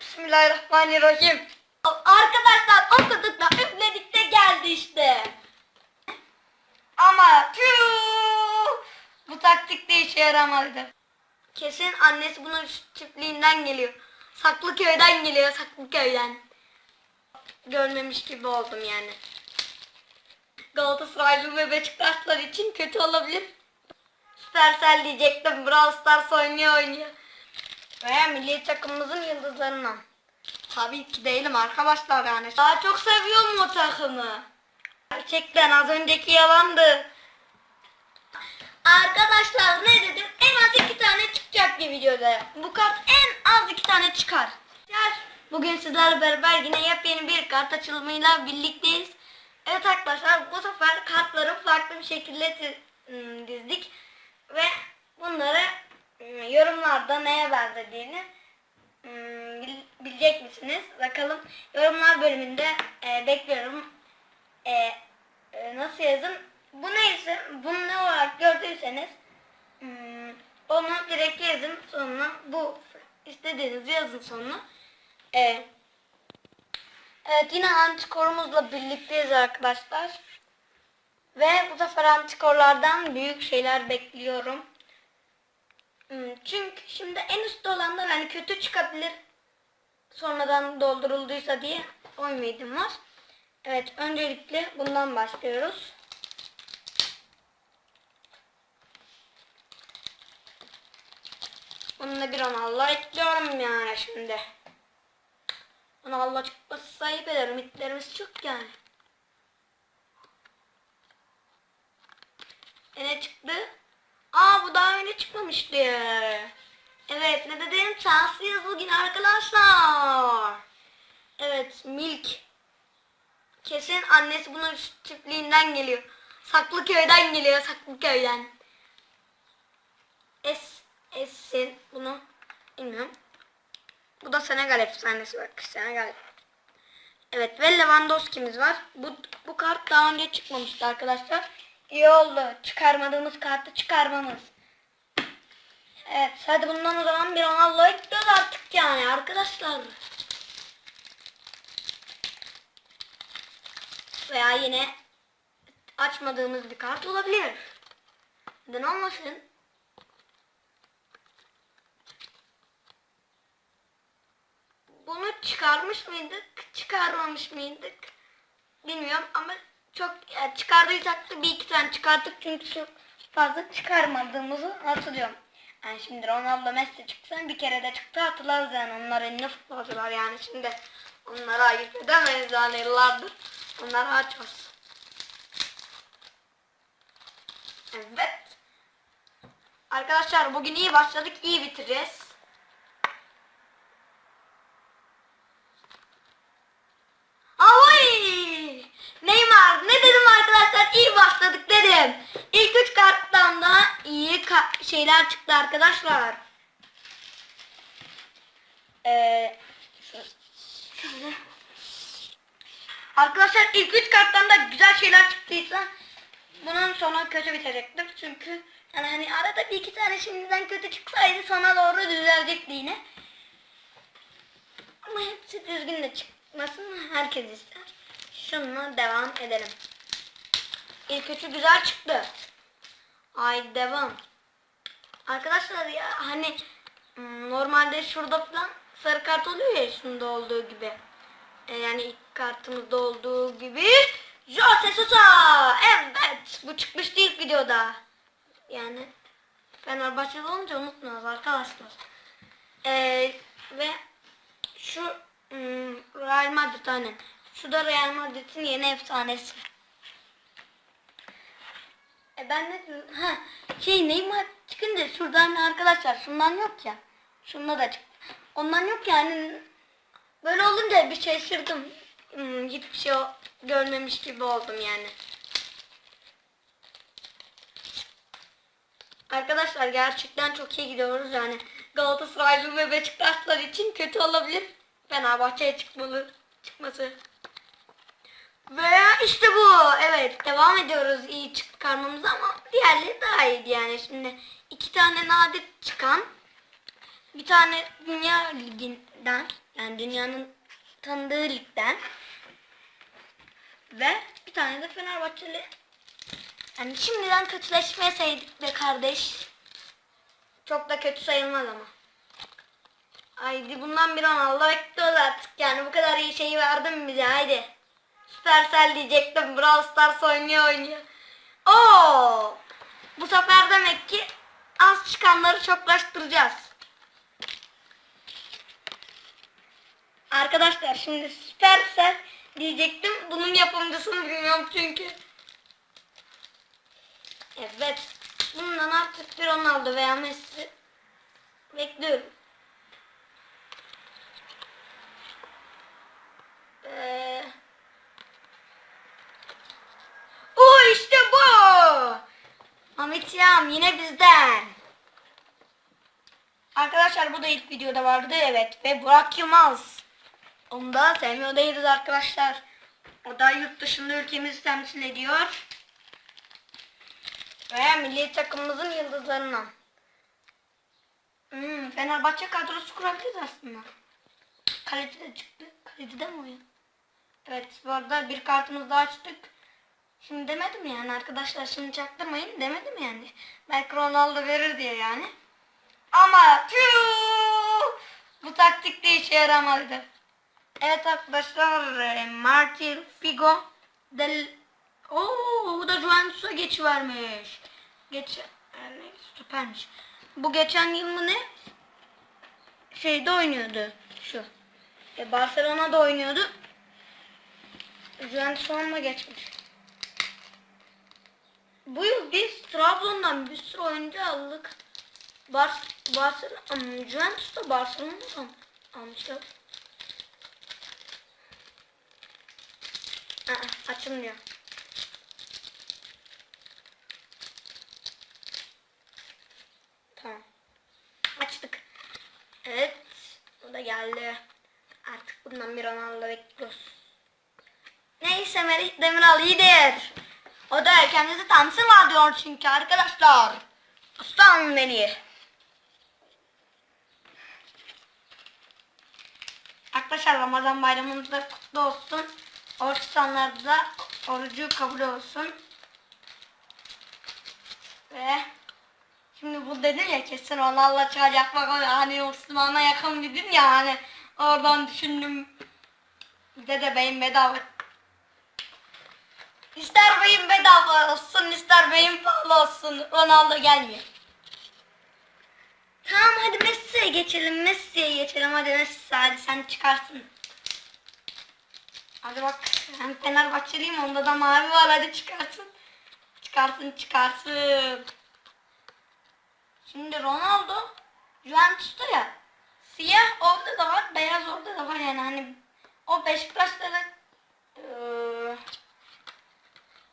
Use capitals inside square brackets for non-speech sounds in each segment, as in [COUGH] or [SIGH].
Bismillahirrahmanirrahim. Arkadaşlar okuduk da üfledik de geldi işte. Ama tüh, bu taktik de işe yaramadı. Kesin annesi bunun çiftliğinden geliyor. Saklıköy'den geliyor Saklıköy'den. Görmemiş gibi oldum yani. Galatasaraylı ve Beşiktaşlar için kötü olabilir. Supercell diyecektim. Brawl Stars oynuyor oynuyor. Veya milli takımımızın yıldızlarından. Tabii ki değilim arkadaşlar yani. Daha çok seviyorum o takımı. Gerçekten az önceki yalandı. Arkadaşlar ne dedim? En az iki tane çıkacak bir videoda. Bu kart en az iki tane çıkar. Bugün sizlerle beraber yine yepyeni bir kart açılımıyla birlikteyiz. Evet arkadaşlar bu sefer kartları farklı bir şekilde ım, dizdik. Ve bunları yorumlarda neye benzediğini bil- bilecek misiniz? Bakalım yorumlar bölümünde e, bekliyorum. E, e, nasıl yazın? Bu neyse, bunu ne olarak gördüyseniz ım, onu direkt yazın sonuna bu istediğinizi yazın sonuna. E, evet yine antikorumuzla birlikteyiz arkadaşlar. Ve bu sefer antikorlardan büyük şeyler bekliyorum. Hmm, Çünkü şimdi en üstte olanlar hani kötü çıkabilir sonradan doldurulduysa diye o ümidim var. Evet öncelikle bundan başlıyoruz. Bununla bir Ronaldo ekliyorum yani şimdi. Ronaldo çıkması sahip eder. Ümitlerimiz çok yani. E ne çıktı? Aa bu daha önce çıkmamıştı. Evet ne dedim? Şanslıyız bugün arkadaşlar. Evet Milk. Kesin annesi bunun çiftliğinden geliyor. Saklıköy'den geliyor Saklıköy'den. Es, Es'in bunu bilmiyorum. Bu da Senegal efsanesi bak. Senegal. Evet ve Lewandowski'miz var. Bu, bu kart daha önce çıkmamıştı arkadaşlar. İyi oldu. Çıkarmadığımız kartı çıkarmamız. Evet hadi bundan o zaman bir Ronaldo ekliyoruz artık yani arkadaşlar. Veya yine açmadığımız bir kart olabilir. Neden olmasın? Bunu çıkarmış mıydık? Çıkarmamış mıydık? Bilmiyorum ama çok yani çıkardıysak da bir iki tane çıkarttık çünkü çok fazla çıkarmadığımızı hatırlıyorum. Yani şimdi Ronaldo Messi çıksa bir kere de çıktı hatırlarız yani onlar ünlü futbolcular yani şimdi onlara ayıp edemeyiz yani yıllardır. Onları açıyoruz. Evet. Arkadaşlar bugün iyi başladık iyi bitireceğiz. Ahoy! Neymar ne dedim arkadaşlar iyi başladık dedim. İlk üç karttan da iyi ka- şeyler çıktı arkadaşlar. Ee. Arkadaşlar ilk üç karttan da güzel şeyler çıktıysa bunun sonu kötü bitecektir. Çünkü yani hani arada bir iki tane şimdiden kötü çıksaydı sona doğru düzelecekti yine. Ama hepsi düzgün de çıkmasını herkes ister. Şununla devam edelim. İlk üçü güzel çıktı. Ay devam. Arkadaşlar ya hani hmm, normalde şurada falan sarı kart oluyor ya şunda olduğu gibi. E, yani ilk kartımızda olduğu gibi. Jose Sosa! Evet! Bu çıkmıştı ilk videoda. Yani Fenerbahçe'de olunca unutmuyoruz arkadaşlar. E, ve şu hmm, Real Madrid aynen. Şu da Real Madrid'in yeni efsanesi. E ben ne diyorum? Ha, şey Neymar çıkınca şuradan arkadaşlar şundan yok ya. Şunda da çıktı. Ondan yok yani. Böyle olunca bir şaşırdım. Hmm, hiçbir şey görmemiş gibi oldum yani. Arkadaşlar gerçekten çok iyi gidiyoruz yani. Galatasaraylı ve Beşiktaşlar için kötü olabilir. Fenerbahçe'ye çıkmalı çıkması. Veya işte bu. Evet devam ediyoruz iyi çıkarmamıza ama diğerleri daha iyiydi yani. Şimdi iki tane nadir çıkan bir tane Dünya Ligi'nden yani dünyanın tanıdığı ligden ve bir tane de Fenerbahçeli. Yani şimdiden kötüleşmeseydik be kardeş. Çok da kötü sayılmaz ama. Haydi bundan bir an Allah bekliyoruz artık yani bu kadar iyi şeyi verdin bize haydi. Supercell diyecektim Brawl Stars oynuyor oynuyor. Oo! Bu sefer demek ki çıkanları çoklaştıracağız. Arkadaşlar şimdi Supercell diyecektim. Bunun yapımcısını bilmiyorum çünkü. Evet. Bundan artık bir Ronaldo veya Messi bekliyorum. Ee, o işte bu. Ahmet yine bizden. Arkadaşlar bu da ilk videoda vardı evet ve Burak Yılmaz. Onu da sevmiyor değiliz arkadaşlar. O da yurt dışında ülkemizi temsil ediyor. Ve milli takımımızın yıldızlarından. Hmm, Fenerbahçe kadrosu kurabiliriz aslında. Kaleci de çıktı. Kaleci de mi oyun? Evet bu arada bir kartımızı daha açtık. Şimdi demedim yani arkadaşlar şimdi çaktırmayın demedim yani. Belki Ronaldo verir diye yani. Ama tüh, bu taktik de işe yaramadı. Evet arkadaşlar e, Martin Figo del Oo, bu da Juventus'a geçivermiş. Geç yani süpermiş. Bu geçen yıl mı ne? Şeyde oynuyordu şu. E, Barcelona'da oynuyordu. Juventus onunla geçmiş. Bu yıl biz Trabzon'dan bir sürü oyuncu aldık. Bar Barcelona, Juventus da Barcelona'dan almışlar. Aa, açılmıyor. Tamam. Açtık. Evet. O da geldi. Artık bundan bir Ronaldo bekliyoruz. Neyse Merih Demiral iyidir. O da kendisi tanısın diyor çünkü arkadaşlar. Aslan beni. Arkadaşlar Ramazan bayramınız da kutlu olsun. Oruç da orucu kabul olsun. Ve şimdi bu dedin ya kesin Ronaldo çıkacak bak hani Osman'a yakın dedin ya hani oradan düşündüm. Dede beyin bedava. İster beyin bedava olsun ister beyin pahalı olsun Ronaldo gelmiyor. Tamam hadi Messi'ye geçelim Messi'ye geçelim hadi Messi hadi sen çıkarsın. Hadi bak ben Fenerbahçeliyim onda da mavi var hadi çıkarsın. Çıkarsın çıkarsın. Şimdi Ronaldo Juventus'ta ya. Siyah orada da var beyaz orada da var yani hani o Beşiktaş'ta da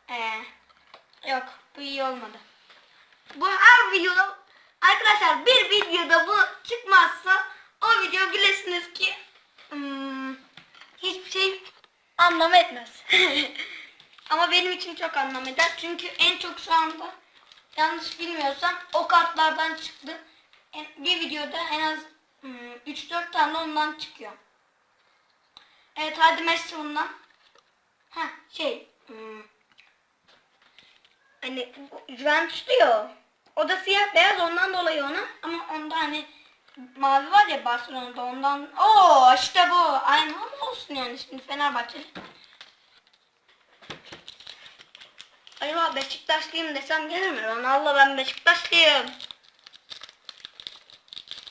ee, yok bu iyi olmadı. Bu her videoda arkadaşlar bir videoda bu çıkmazsa o video bilesiniz ki hmm, hiçbir şey anlam etmez. [LAUGHS] Ama benim için çok anlam eder. Çünkü en çok şu anda yanlış bilmiyorsam o kartlardan çıktı. Bir videoda en az hmm, 3-4 tane ondan çıkıyor. Evet hadi Messi bundan. Ha şey hmm, hani Juventus diyor. O da siyah beyaz ondan dolayı ona ama onda hani mavi var ya Barcelona'da ondan. Oo işte bu. Aynı ama olsun yani şimdi Fenerbahçe. Acaba Beşiktaşlıyım desem gelir mi? Ronaldo ben Beşiktaşlıyım.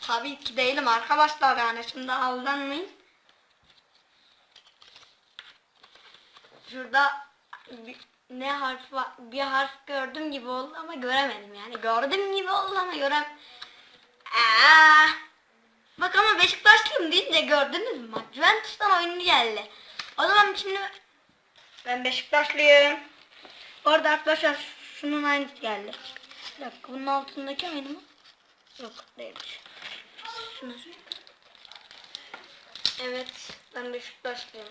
Tabii ki değilim arkadaşlar yani şimdi aldanmayın. Şurada ne harf var? Bir harf gördüm gibi oldu ama göremedim yani. Gördüm gibi oldu ama görem. Aa! Bak ama Beşiktaşlıyım deyince gördünüz mü? Juventus'tan oyuncu geldi. O zaman şimdi ben Beşiktaşlıyım. Orada arkadaşlar şunun aynısı geldi. Bir dakika bunun altındaki aynı mı? Yok değilmiş. Şunu Evet ben Beşiktaşlıyım.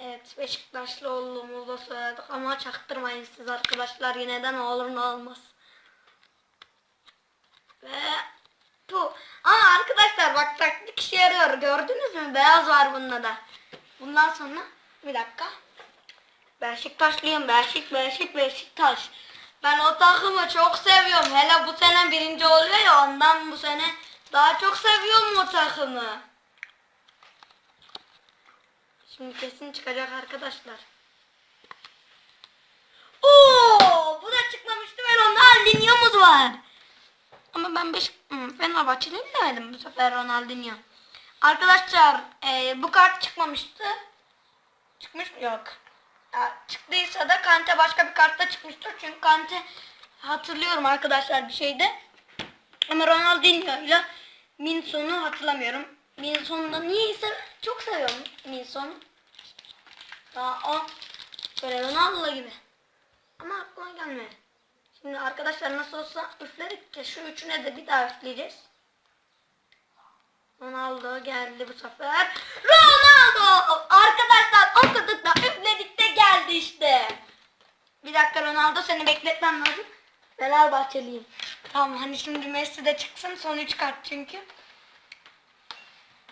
Evet Beşiktaşlı olduğumuzu da söyledik ama çaktırmayın siz arkadaşlar yine de ne olur ne olmaz. Ve bu işe yarıyor. Gördünüz mü? Beyaz var bunda da. Bundan sonra bir dakika. Beşiktaşlıyım. Beşik, Beşik, Beşiktaş. Ben o takımı çok seviyorum. Hele bu sene birinci oluyor ya ondan bu sene daha çok seviyorum o takımı. Şimdi kesin çıkacak arkadaşlar. Oo, bu da çıkmamıştı ve Ronaldinho'muz var. Ama ben beş, Fenerbahçeliyim demedim bu sefer Ronaldinho. Arkadaşlar e, bu kart çıkmamıştı. Çıkmış mı? Yok. Ya, çıktıysa da Kante başka bir kartta çıkmıştır. Çünkü Kante hatırlıyorum arkadaşlar bir şeyde. Ama Ronaldinho ile Minson'u hatırlamıyorum. Minson'u da niyeyse çok seviyorum Minson'u. Daha o böyle Ronaldo gibi. Ama aklıma gelmedi. Şimdi arkadaşlar nasıl olsa üfledik de şu üçüne de bir daha üfleyeceğiz. Ronaldo geldi bu sefer. Ronaldo! Arkadaşlar okuduk da üfledik de geldi işte. Bir dakika Ronaldo seni bekletmem lazım. Fenerbahçeliyim. Tamam hani şimdi Messi de çıksın son üç kart çünkü.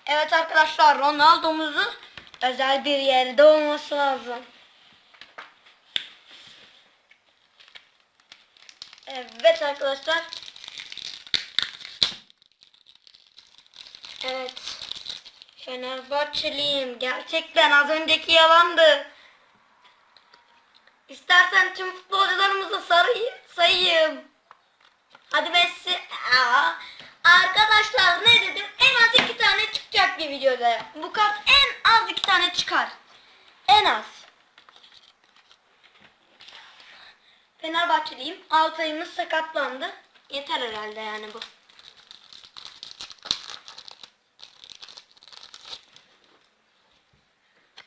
Evet arkadaşlar Ronaldo'muzu özel bir yerde olması lazım. Evet arkadaşlar. Evet. Fenerbahçeliyim. Gerçekten az önceki yalandı. İstersen tüm futbolcularımızı sarayım, sayayım. Hadi Messi. Aa, arkadaşlar ne dedim? En az iki tane çıkacak bir videoda. Bu kart en tane çıkar. En az. Fenerbahçeliyim. Altay'ımız sakatlandı. Yeter herhalde yani bu.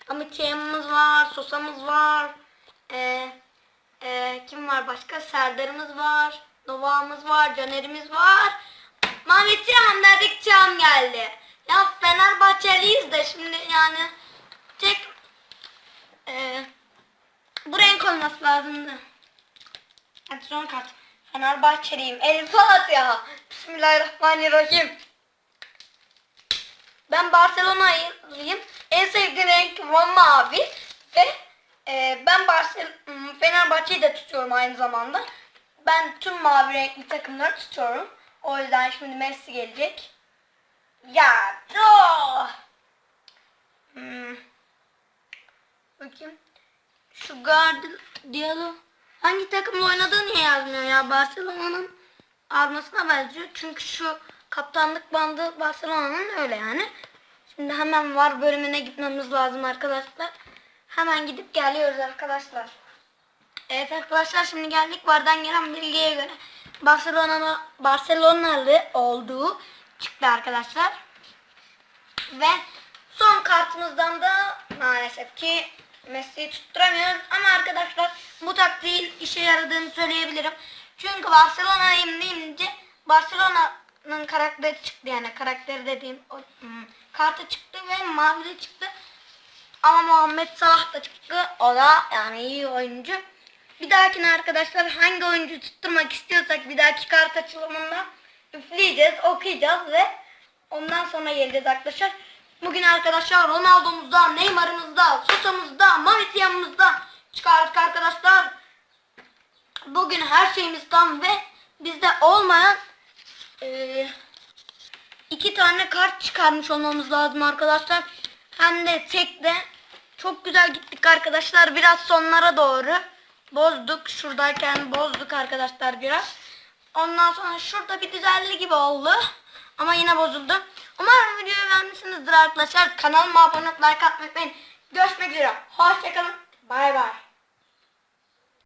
Amitiyemimiz var, Sosa'mız var. Ee, e, kim var başka? Serdar'ımız var. Nova'mız var, Caner'imiz var. Mehmet Cihan dedik Cihan geldi. Ya Fenerbahçeliyiz de şimdi yani tek e, bu renk olması lazımdı. Hadi son kart. Fenerbahçeliyim. El Fatiha. Bismillahirrahmanirrahim. Ben Barcelona'lıyım. En sevdiğim renk mavi ve e, ben Barcel hmm, Fenerbahçe'yi de tutuyorum aynı zamanda. Ben tüm mavi renkli takımları tutuyorum. O yüzden şimdi Messi gelecek. Ya do. Hmm. Bakayım. Şu Guardiola hangi takımla oynadığı niye yazmıyor ya? Barcelona'nın armasına benziyor. Çünkü şu kaptanlık bandı Barcelona'nın öyle yani. Şimdi hemen var bölümüne gitmemiz lazım arkadaşlar. Hemen gidip geliyoruz arkadaşlar. Evet arkadaşlar şimdi geldik vardan gelen bilgiye göre Barcelona Barcelonalı olduğu çıktı arkadaşlar. Ve son kartımızdan da maalesef ki Messi'yi tutturamıyoruz. Ama arkadaşlar bu taktiğin işe yaradığını söyleyebilirim. Çünkü Barcelona'yım deyince Barcelona'nın karakteri çıktı yani karakteri dediğim o, hmm, kartı çıktı ve mavi de çıktı. Ama Muhammed Salah da çıktı. O da yani iyi oyuncu. Bir dahakine arkadaşlar hangi oyuncu tutturmak istiyorsak bir dahaki kart açılımında üfleyeceğiz, okuyacağız ve ondan sonra geleceğiz arkadaşlar. Bugün arkadaşlar Ronaldo'muzda, Neymar'ımızda, Sosa'mızda, Mavitya'mızda çıkardık arkadaşlar. Bugün her şeyimiz tam ve bizde olmayan eee iki tane kart çıkarmış olmamız lazım arkadaşlar. Hem de tek de çok güzel gittik arkadaşlar. Biraz sonlara doğru bozduk. Şuradayken bozduk arkadaşlar biraz. Ondan sonra şurada bir düzelli gibi oldu. Ama yine bozuldu. Umarım videoyu beğenmişsinizdir arkadaşlar. Kanalıma abone olup like atmayı unutmayın. Görüşmek üzere. Hoşçakalın. Bay bay.